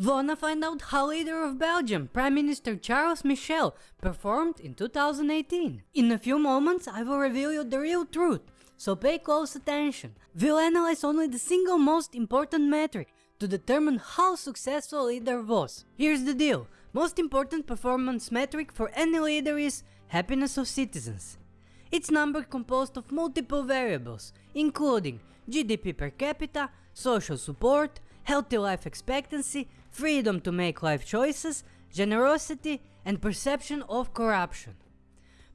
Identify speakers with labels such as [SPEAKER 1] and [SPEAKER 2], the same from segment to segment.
[SPEAKER 1] Wanna find out how leader of Belgium, Prime Minister Charles Michel, performed in 2018? In a few moments I will reveal you the real truth, so pay close attention. We'll analyze only the single most important metric to determine how successful leader was. Here's the deal, most important performance metric for any leader is happiness of citizens. It's number composed of multiple variables, including GDP per capita, social support, healthy life expectancy, freedom to make life choices, generosity and perception of corruption.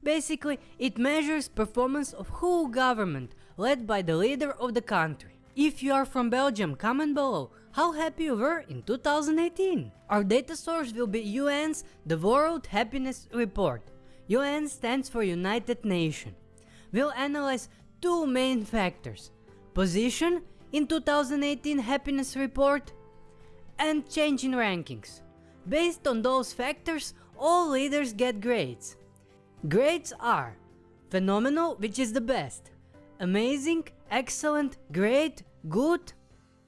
[SPEAKER 1] Basically, it measures performance of whole government led by the leader of the country. If you are from Belgium, comment below how happy you were in 2018. Our data source will be UN's The World Happiness Report. UN stands for United Nations. We'll analyze two main factors, position in 2018 happiness report and change in rankings. Based on those factors, all leaders get grades. Grades are phenomenal, which is the best, amazing, excellent, great, good,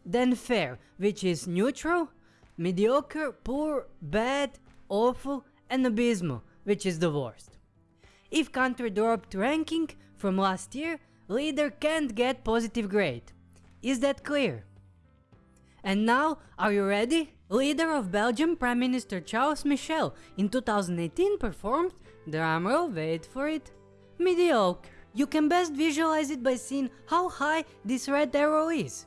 [SPEAKER 1] then fair, which is neutral, mediocre, poor, bad, awful, and abysmal, which is the worst. If country dropped ranking from last year, leader can't get positive grade. Is that clear? And now, are you ready? Leader of Belgium Prime Minister Charles Michel in 2018 performed, drumroll wait for it, mediocre. You can best visualize it by seeing how high this red arrow is.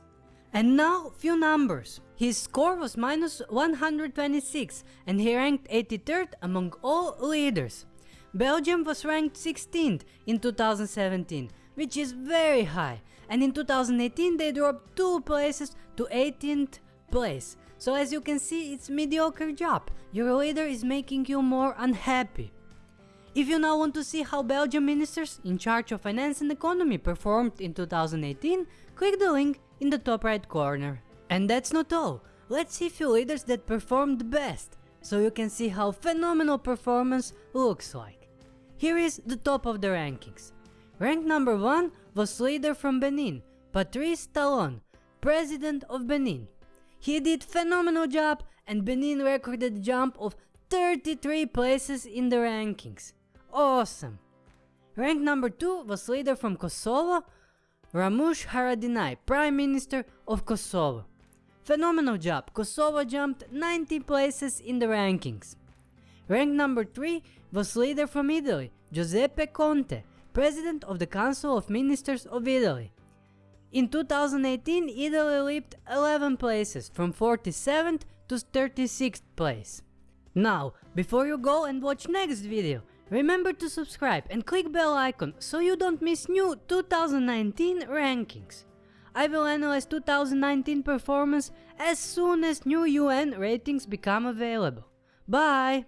[SPEAKER 1] And now few numbers. His score was minus 126 and he ranked 83rd among all leaders. Belgium was ranked 16th in 2017 which is very high and in 2018 they dropped 2 places to 18th place. So as you can see it's mediocre job, your leader is making you more unhappy. If you now want to see how Belgian ministers in charge of finance and economy performed in 2018, click the link in the top right corner. And that's not all, let's see few leaders that performed best, so you can see how phenomenal performance looks like. Here is the top of the rankings. Rank number 1 was leader from Benin, Patrice Talon, president of Benin. He did phenomenal job and Benin recorded a jump of 33 places in the rankings. Awesome! Rank number 2 was leader from Kosovo, Ramush Haradinaj, Prime Minister of Kosovo. Phenomenal job, Kosovo jumped 90 places in the rankings. Rank number 3 was leader from Italy, Giuseppe Conte, President of the Council of Ministers of Italy. In 2018, Italy leaped 11 places, from 47th to 36th place. Now, before you go and watch next video, remember to subscribe and click bell icon so you don't miss new 2019 rankings. I will analyze 2019 performance as soon as new UN ratings become available. Bye!